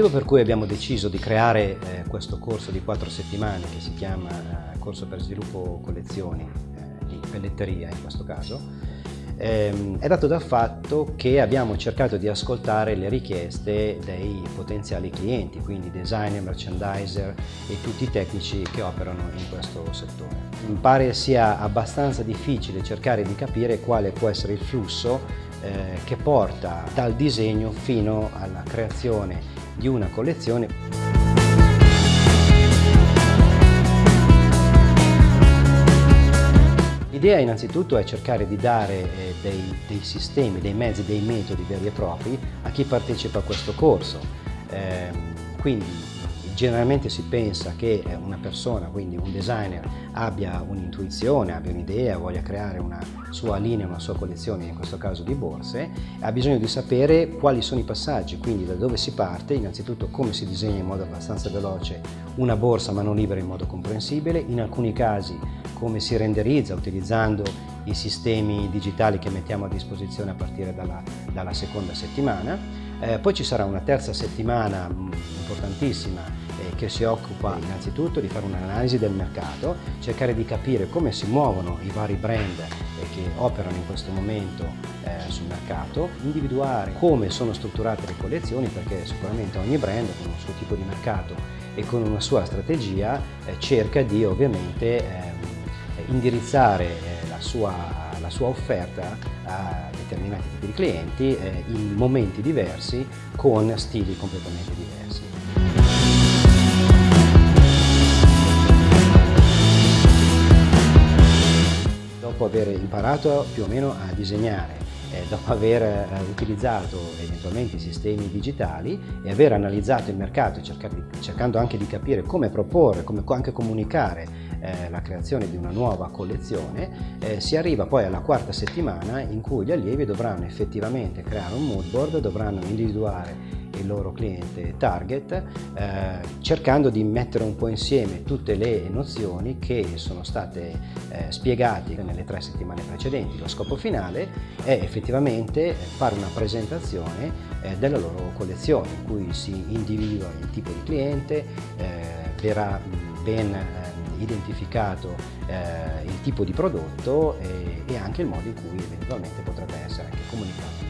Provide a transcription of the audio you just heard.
motivo per cui abbiamo deciso di creare eh, questo corso di quattro settimane che si chiama eh, Corso per Sviluppo Collezioni, eh, di pelletteria in questo caso, ehm, è dato dal fatto che abbiamo cercato di ascoltare le richieste dei potenziali clienti, quindi designer, merchandiser e tutti i tecnici che operano in questo settore. Mi pare sia abbastanza difficile cercare di capire quale può essere il flusso eh, che porta dal disegno fino alla creazione di una collezione. L'idea innanzitutto è cercare di dare eh, dei, dei, sistemi, dei mezzi, dei metodi veri e propri a chi partecipa a questo corso. Eh, quindi Generalmente si pensa che eh, una persona, quindi un designer, abbia un'intuizione, abbia un'idea, voglia creare una sua linea, una sua collezione, in questo caso di borse, ha bisogno di sapere quali sono i passaggi, quindi da dove si parte, innanzitutto come si disegna in modo abbastanza veloce una borsa mano libera in modo comprensibile, in alcuni casi come si renderizza utilizzando i sistemi digitali che mettiamo a disposizione a partire dalla, dalla seconda settimana. Eh, poi ci sarà una terza settimana mm, importantissima eh, che si occupa innanzitutto di fare un'analisi del mercato, cercare di capire come si muovono i vari brand eh, che operano in questo momento eh, sul mercato, individuare come sono strutturate le collezioni perché sicuramente ogni brand con un suo tipo di mercato e con una sua strategia eh, cerca di ovviamente ehm, indirizzare eh, la sua, la sua offerta a determinati tipi di clienti eh, in momenti diversi con stili completamente diversi. dopo aver imparato più o meno a disegnare, eh, dopo aver utilizzato eventualmente i sistemi digitali e aver analizzato il mercato cercando anche di capire come proporre, come anche comunicare eh, la creazione di una nuova collezione, eh, si arriva poi alla quarta settimana in cui gli allievi dovranno effettivamente creare un mood board, dovranno individuare il loro cliente target eh, cercando di mettere un po' insieme tutte le nozioni che sono state eh, spiegate nelle tre settimane precedenti. Lo scopo finale è effettivamente fare una presentazione eh, della loro collezione in cui si individua il tipo di cliente, eh, verrà ben identificato eh, il tipo di prodotto e, e anche il modo in cui eventualmente potrebbe essere anche comunicato